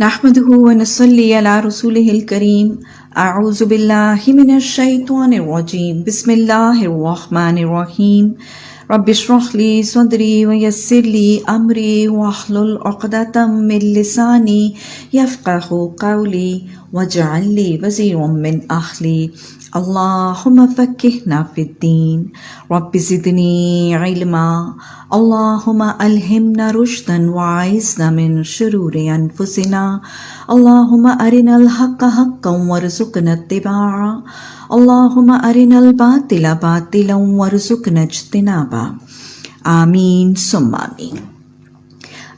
نحمده ونصلي على رسوله الكريم. اعوذ بالله من الشيطان الرجيم. بسم الله الرحمن الرحيم. رب اشرح لي صدري ويسر لي امري واحلل عقدة من لساني يفقه قولي واجعل لي وزيرا من اهلي اللهم فكهنا في الدين. رب زدني علما. اللهم ألهمنا رشدا وعيزنا من شرور أنفسنا. اللهم أرنا الحق حقا وارزقنا اتباعا اللهم أرنا الباطل باطلا وارزقنا اجتنابا آمين. ثم آمين.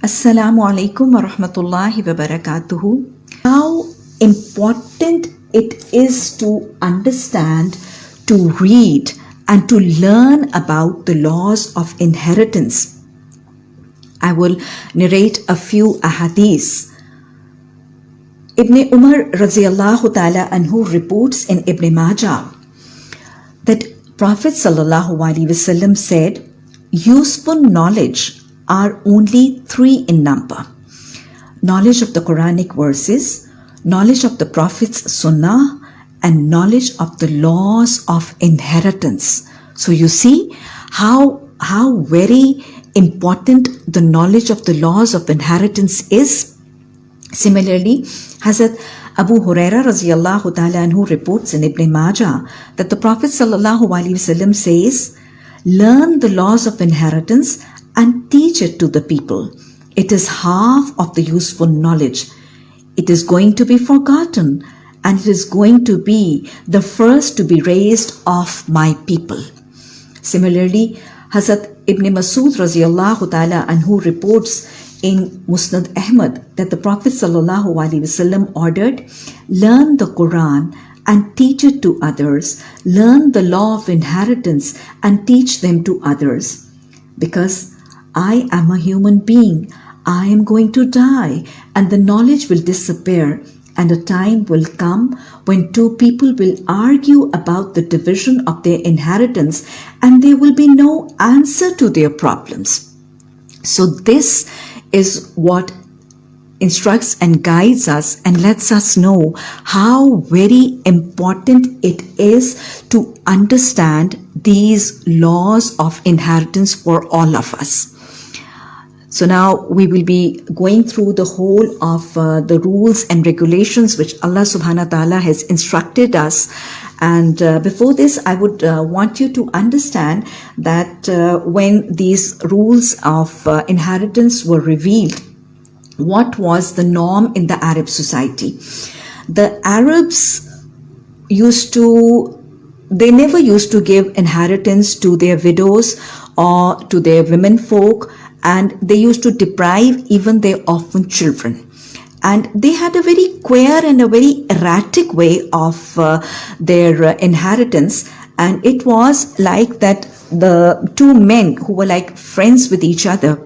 alaikum wa rahmatullahi wa barakatuhu. How important it is to understand, to read, and to learn about the laws of inheritance. I will narrate a few ahadiths. Ibn Umar radiallahu ta'ala anhu reports in Ibn Majah that Prophet sallallahu alaihi wasallam said, useful knowledge are only three in number. Knowledge of the Quranic verses, knowledge of the Prophet's Sunnah, and knowledge of the laws of inheritance. So you see how, how very important the knowledge of the laws of inheritance is. Similarly, Hazrat Abu Huraira radiallahu ta'ala anhu reports in Ibn Majah that the Prophet sallallahu wasallam says, learn the laws of inheritance and teach it to the people. It is half of the useful knowledge. It is going to be forgotten and it is going to be the first to be raised of my people. Similarly, Hazrat Ibn Masud radiallahu ta'ala anhu reports in Musnad Ahmad that the Prophet ordered, learn the Quran and teach it to others, learn the law of inheritance and teach them to others. Because I am a human being, I am going to die and the knowledge will disappear and a time will come when two people will argue about the division of their inheritance and there will be no answer to their problems. So this is what instructs and guides us and lets us know how very important it is to understand these laws of inheritance for all of us. So now we will be going through the whole of uh, the rules and regulations which Allah subhanahu wa ta'ala has instructed us. And uh, before this, I would uh, want you to understand that uh, when these rules of uh, inheritance were revealed, what was the norm in the Arab society? The Arabs used to they never used to give inheritance to their widows or to their women folk and they used to deprive even their orphan children. And they had a very queer and a very erratic way of uh, their uh, inheritance. And it was like that the two men who were like friends with each other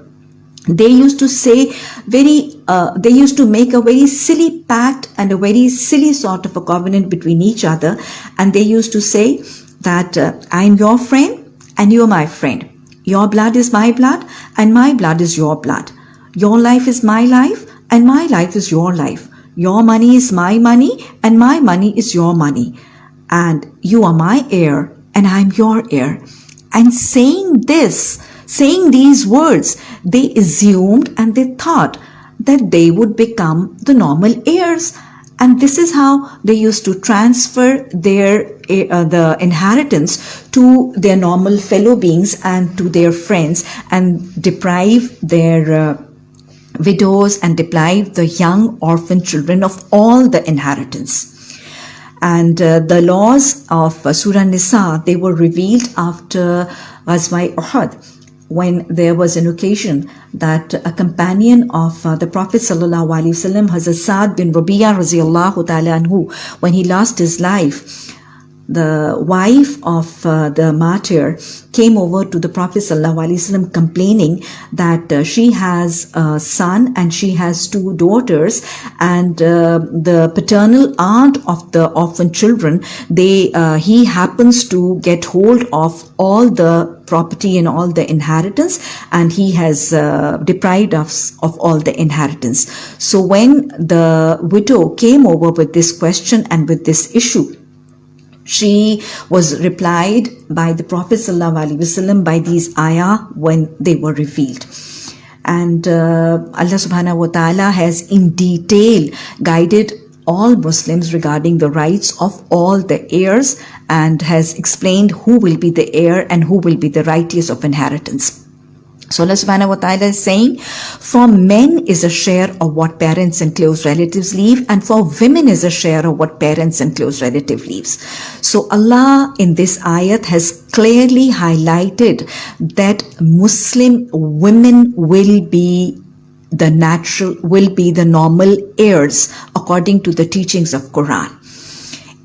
they used to say very uh, they used to make a very silly pact and a very silly sort of a covenant between each other. And they used to say that uh, i'm your friend and you're my friend your blood is my blood and my blood is your blood. Your life is my life and my life is your life. Your money is my money and my money is your money. And you are my heir and i'm your heir. And saying this saying these words, they assumed and they thought that they would become the normal heirs. And this is how they used to transfer their uh, the inheritance to their normal fellow beings and to their friends and deprive their uh, widows and deprive the young orphan children of all the inheritance. And uh, the laws of uh, Surah Nisa, they were revealed after Ghazwa Uhud when there was an occasion that a companion of uh, the Prophet sallallahu alaihi wasallam, Hazrat Saad bin Rabi'a when he lost his life, the wife of uh, the martyr came over to the Prophet ﷺ complaining that uh, she has a son and she has two daughters and uh, the paternal aunt of the orphan children, they, uh, he happens to get hold of all the property and all the inheritance and he has uh, deprived us of all the inheritance. So when the widow came over with this question and with this issue, she was replied by the Prophet ﷺ by these ayah when they were revealed. And uh, Allah subhanahu wa ta'ala has in detail guided all Muslims regarding the rights of all the heirs and has explained who will be the heir and who will be the righteous of inheritance. So Allah subhanahu wa ta'ala is saying, for men is a share of what parents and close relatives leave, and for women is a share of what parents and close relative leaves. So Allah in this ayat has clearly highlighted that Muslim women will be the natural, will be the normal heirs according to the teachings of Quran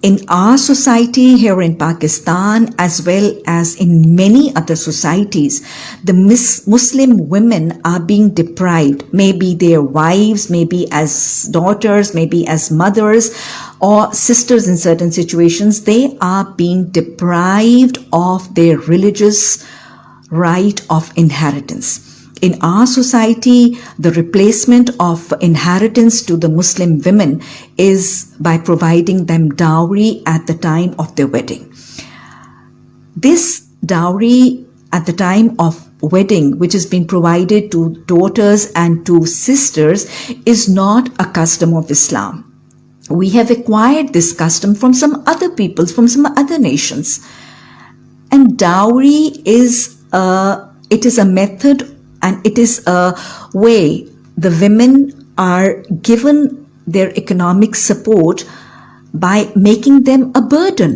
in our society here in Pakistan as well as in many other societies, the Muslim women are being deprived, maybe their wives, maybe as daughters, maybe as mothers or sisters in certain situations, they are being deprived of their religious right of inheritance in our society, the replacement of inheritance to the Muslim women is by providing them dowry at the time of their wedding. This dowry at the time of wedding, which has been provided to daughters and to sisters, is not a custom of Islam. We have acquired this custom from some other peoples, from some other nations. And dowry is a, it is a method and it is a way the women are given their economic support by making them a burden.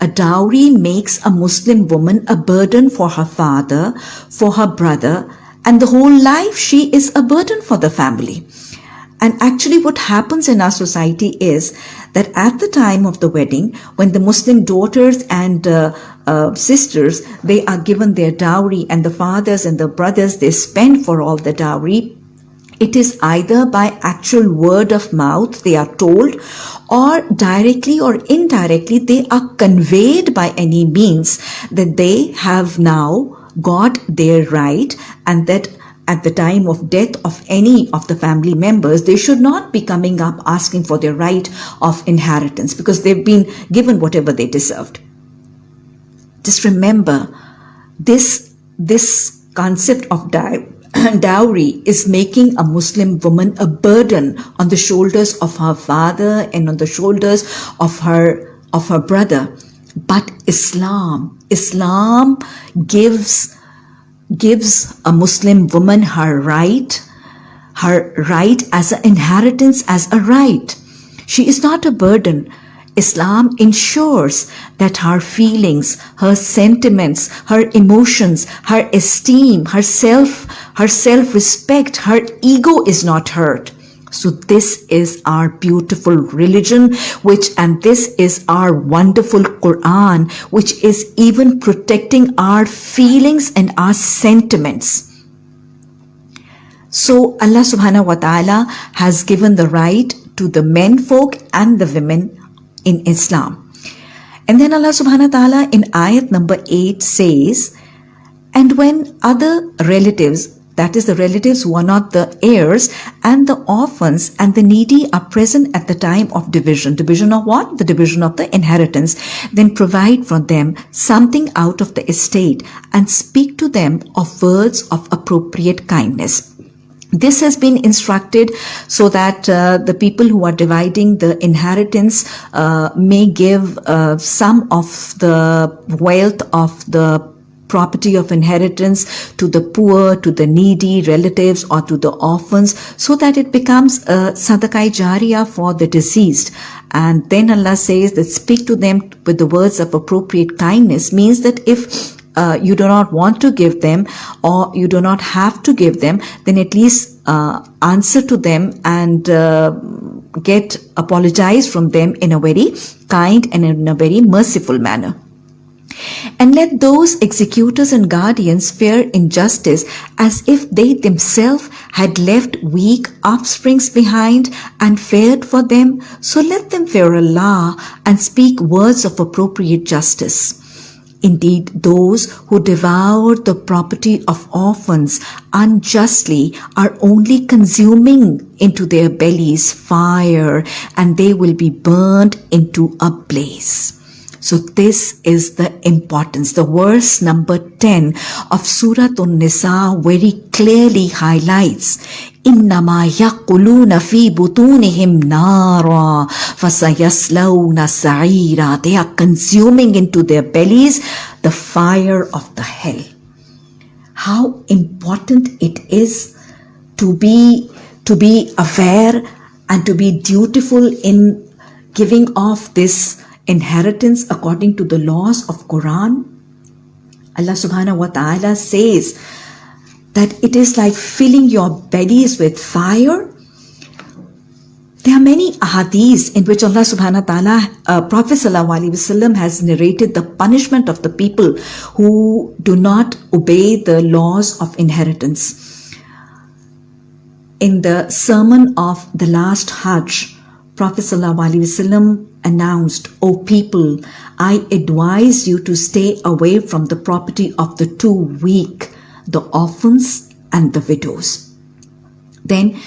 A dowry makes a Muslim woman a burden for her father, for her brother, and the whole life she is a burden for the family. And actually what happens in our society is that at the time of the wedding, when the Muslim daughters and uh, uh, sisters, they are given their dowry and the fathers and the brothers, they spend for all the dowry. It is either by actual word of mouth, they are told, or directly or indirectly, they are conveyed by any means that they have now got their right and that at the time of death of any of the family members, they should not be coming up asking for their right of inheritance because they've been given whatever they deserved. Just remember, this, this concept of dowry is making a Muslim woman a burden on the shoulders of her father and on the shoulders of her, of her brother. But Islam, Islam gives gives a Muslim woman her right, her right as an inheritance as a right. She is not a burden. Islam ensures that her feelings, her sentiments, her emotions, her esteem, her self, her self-respect, her ego is not hurt. So this is our beautiful religion, which, and this is our wonderful Quran, which is even protecting our feelings and our sentiments. So Allah subhanahu wa ta'ala has given the right to the men folk and the women in Islam. And then Allah subhanahu wa ta'ala in ayat number 8 says, and when other relatives that is the relatives who are not the heirs and the orphans and the needy are present at the time of division. Division of what? The division of the inheritance. Then provide for them something out of the estate and speak to them of words of appropriate kindness. This has been instructed so that uh, the people who are dividing the inheritance uh, may give uh, some of the wealth of the property of inheritance to the poor, to the needy relatives or to the orphans so that it becomes a sadaqai jariyah for the deceased. And then Allah says that speak to them with the words of appropriate kindness means that if uh, you do not want to give them or you do not have to give them, then at least uh, answer to them and uh, get apologize from them in a very kind and in a very merciful manner. And let those executors and guardians fear injustice as if they themselves had left weak offsprings behind and feared for them. So let them fear Allah and speak words of appropriate justice. Indeed, those who devour the property of orphans unjustly are only consuming into their bellies fire and they will be burned into a blaze. So this is the importance. The verse number 10 of Surah An-Nisa very clearly highlights إنما يقولون في بطونهم نارا فسيصلون سعيرا They are consuming into their bellies the fire of the hell. How important it is to be to be aware and to be dutiful in giving off this inheritance according to the laws of Quran. Allah subhanahu wa ta'ala says that it is like filling your bellies with fire. There are many ahadiths in which Allah subhanahu wa ta'ala, uh, Prophet sallallahu wasallam has narrated the punishment of the people who do not obey the laws of inheritance. In the sermon of the last Hajj, Prophet sallallahu wasallam announced, O people, I advise you to stay away from the property of the two weak, the orphans and the widows. Then,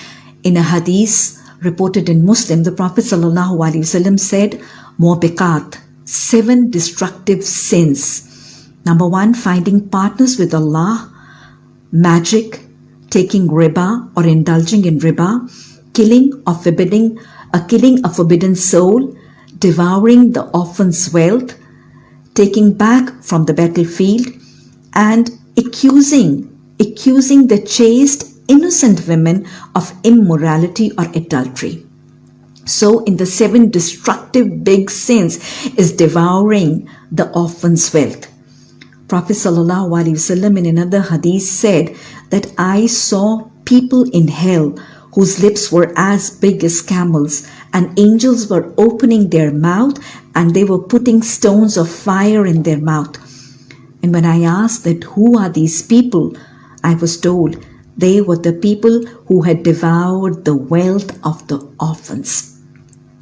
in a hadith reported in Muslim, the Prophet ﷺ said, Mubiqat, seven destructive sins. Number one, finding partners with Allah, magic, taking riba or indulging in riba, killing or forbidding, a killing a forbidden soul, devouring the orphan's wealth, taking back from the battlefield, and accusing, accusing the chaste, innocent women of immorality or adultery. So, in the seven destructive big sins is devouring the orphan's wealth. Prophet ﷺ in another hadith said that I saw people in hell whose lips were as big as camels and angels were opening their mouth and they were putting stones of fire in their mouth. And when I asked that who are these people, I was told they were the people who had devoured the wealth of the orphans.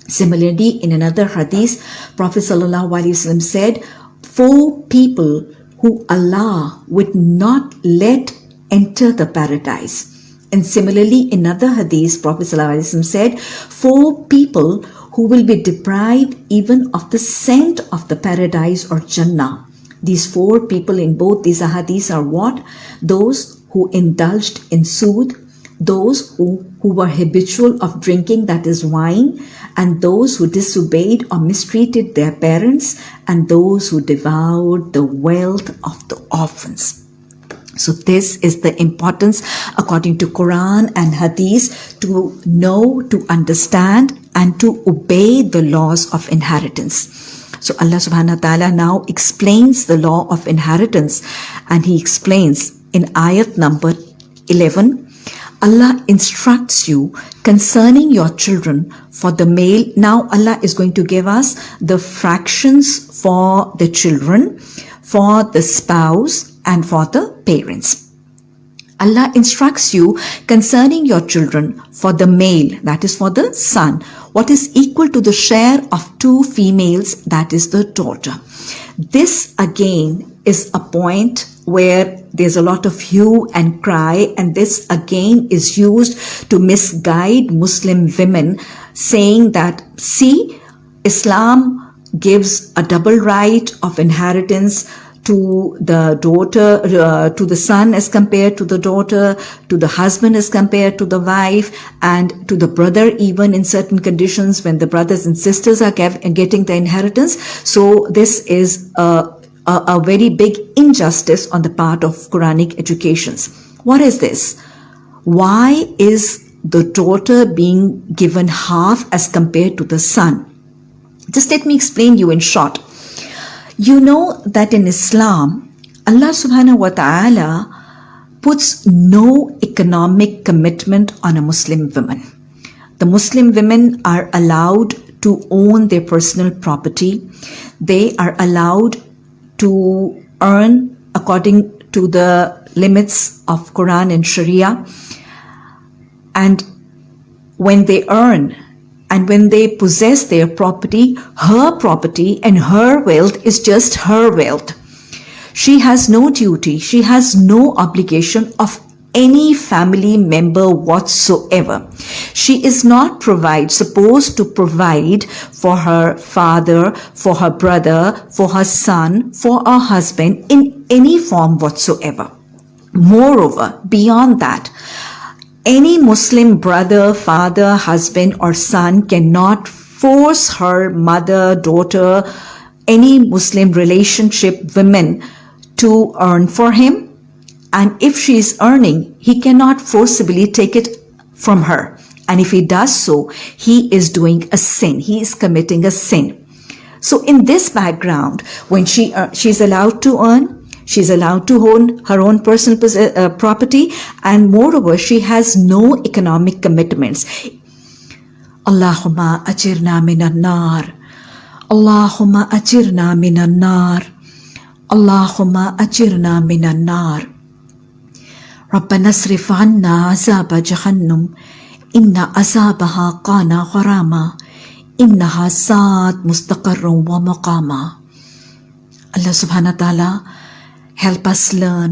Similarly, in another hadith, Prophet ﷺ said, Four people who Allah would not let enter the paradise and similarly, in other hadith, Prophet ﷺ said, Four people who will be deprived even of the scent of the paradise or Jannah. These four people in both these hadiths are what? Those who indulged in sood, those who, who were habitual of drinking, that is wine, and those who disobeyed or mistreated their parents, and those who devoured the wealth of the orphans. So this is the importance according to Quran and Hadith to know, to understand and to obey the laws of inheritance. So Allah subhanahu wa ta'ala now explains the law of inheritance and he explains in ayat number 11 Allah instructs you concerning your children for the male. Now Allah is going to give us the fractions for the children, for the spouse, and for the parents. Allah instructs you concerning your children for the male, that is for the son, what is equal to the share of two females, that is the daughter. This again is a point where there's a lot of hue and cry and this again is used to misguide Muslim women saying that see Islam gives a double right of inheritance to the daughter, uh, to the son as compared to the daughter, to the husband as compared to the wife, and to the brother even in certain conditions when the brothers and sisters are getting the inheritance. So this is a, a, a very big injustice on the part of Quranic educations. What is this? Why is the daughter being given half as compared to the son? Just let me explain you in short. You know that in Islam, Allah subhanahu wa ta'ala puts no economic commitment on a Muslim woman. The Muslim women are allowed to own their personal property. They are allowed to earn according to the limits of Quran and Sharia. And when they earn, and when they possess their property, her property and her wealth is just her wealth. She has no duty, she has no obligation of any family member whatsoever. She is not provide supposed to provide for her father, for her brother, for her son, for her husband in any form whatsoever. Moreover, beyond that, any Muslim brother, father, husband, or son cannot force her mother, daughter, any Muslim relationship women to earn for him. And if she is earning, he cannot forcibly take it from her. And if he does so, he is doing a sin. He is committing a sin. So in this background, when she uh, she's allowed to earn, she's allowed to own her own personal uh, property, and moreover, she has no economic commitments. Allahumma ajirna minan nar. Allahumma ajirna minan nar. Allahumma ajirna minan nar. ربنا اصرف عنا عذاب جهنم إن عذابها كان غراما إنها ساءت مستقر ومقاما Allah subhanahu wa ta'ala help us learn,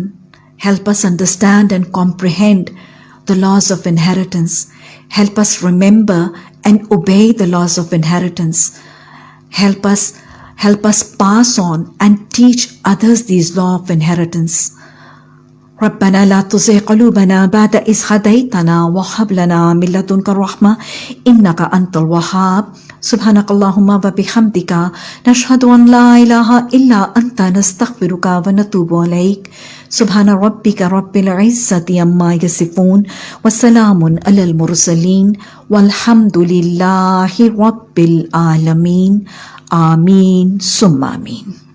help us understand and comprehend the laws of inheritance, help us remember and obey the laws of inheritance, help us help us pass on and teach others these law of inheritance. ربنا لا تزغ قلوبنا بعد إذ هديتنا وهب لنا من لدنك الرحمة إنك أنت الوهاب. سبحانك اللهم وبحمدك نشهد أن لا إله إلا أنت نستغفرك ونتوب إليك. سبحان ربك رب العزة عما يصفون وسلام على المرسلين والحمد لله رب العالمين. آمين. ثم آمين.